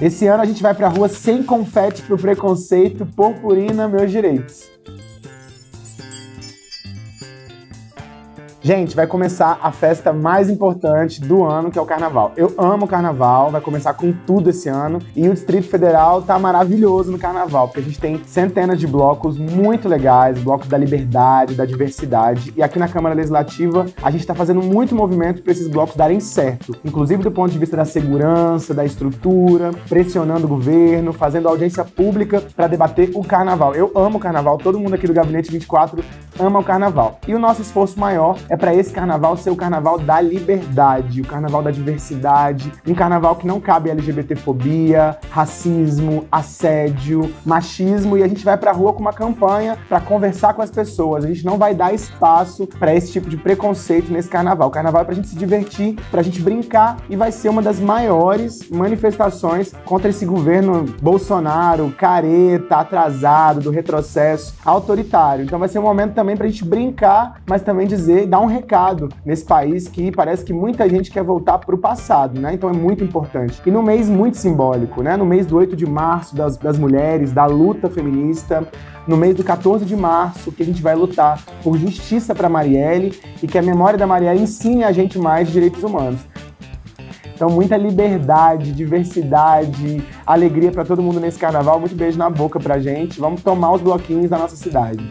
Esse ano a gente vai pra rua sem confete pro preconceito, purpurina, meus direitos. Gente, vai começar a festa mais importante do ano, que é o Carnaval. Eu amo o Carnaval, vai começar com tudo esse ano. E o Distrito Federal tá maravilhoso no Carnaval, porque a gente tem centenas de blocos muito legais, blocos da liberdade, da diversidade. E aqui na Câmara Legislativa, a gente tá fazendo muito movimento para esses blocos darem certo. Inclusive do ponto de vista da segurança, da estrutura, pressionando o governo, fazendo audiência pública para debater o Carnaval. Eu amo o Carnaval, todo mundo aqui do Gabinete 24 ama o Carnaval. E o nosso esforço maior é para esse carnaval ser o carnaval da liberdade, o carnaval da diversidade, um carnaval que não cabe LGBTfobia, racismo, assédio, machismo e a gente vai pra rua com uma campanha para conversar com as pessoas. A gente não vai dar espaço para esse tipo de preconceito nesse carnaval. O carnaval é pra gente se divertir, pra gente brincar e vai ser uma das maiores manifestações contra esse governo Bolsonaro, careta, atrasado, do retrocesso, autoritário. Então vai ser um momento também pra gente brincar, mas também dizer, dar um um recado nesse país que parece que muita gente quer voltar para o passado, né? Então é muito importante. E no mês muito simbólico, né? No mês do 8 de março das, das mulheres, da luta feminista, no mês do 14 de março, que a gente vai lutar por justiça para Marielle e que a memória da Marielle ensine a gente mais de direitos humanos. Então, muita liberdade, diversidade, alegria para todo mundo nesse carnaval. Muito beijo na boca pra gente. Vamos tomar os bloquinhos da nossa cidade.